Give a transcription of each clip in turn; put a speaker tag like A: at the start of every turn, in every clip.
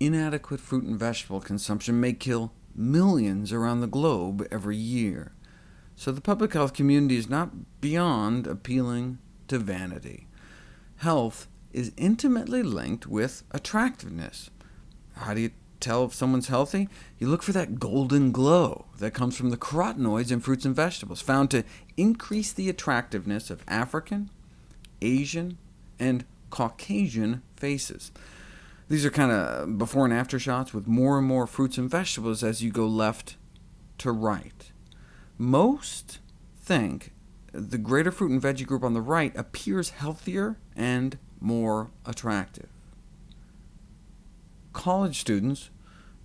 A: inadequate fruit and vegetable consumption may kill millions around the globe every year. So the public health community is not beyond appealing to vanity. Health is intimately linked with attractiveness. How do you tell if someone's healthy? You look for that golden glow that comes from the carotenoids in fruits and vegetables, found to increase the attractiveness of African, Asian, and Caucasian faces. These are kind of before and after shots with more and more fruits and vegetables as you go left to right. Most think the greater fruit and veggie group on the right appears healthier and more attractive. College students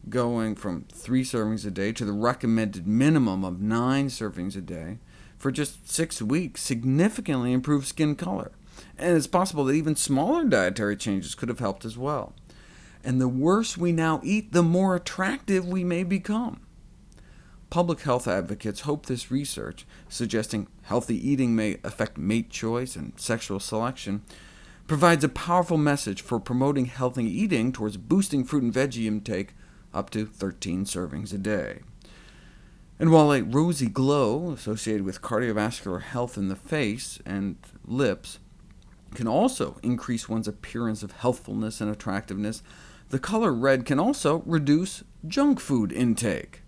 A: going from three servings a day to the recommended minimum of nine servings a day for just six weeks significantly improve skin color, and it's possible that even smaller dietary changes could have helped as well and the worse we now eat, the more attractive we may become. Public health advocates hope this research, suggesting healthy eating may affect mate choice and sexual selection, provides a powerful message for promoting healthy eating towards boosting fruit and veggie intake up to 13 servings a day. And while a rosy glow associated with cardiovascular health in the face and lips can also increase one's appearance of healthfulness and attractiveness, the color red can also reduce junk food intake.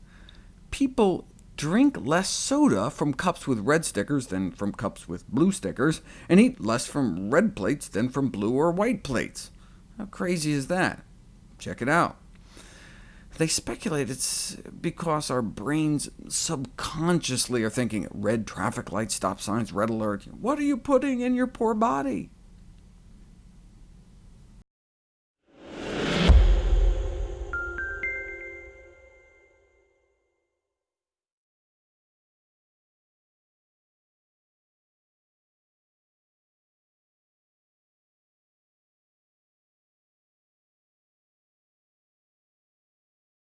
A: People drink less soda from cups with red stickers than from cups with blue stickers, and eat less from red plates than from blue or white plates. How crazy is that? Check it out. They speculate it's because our brains subconsciously are thinking, red traffic light, stop signs, red alert. What are you putting in your poor body?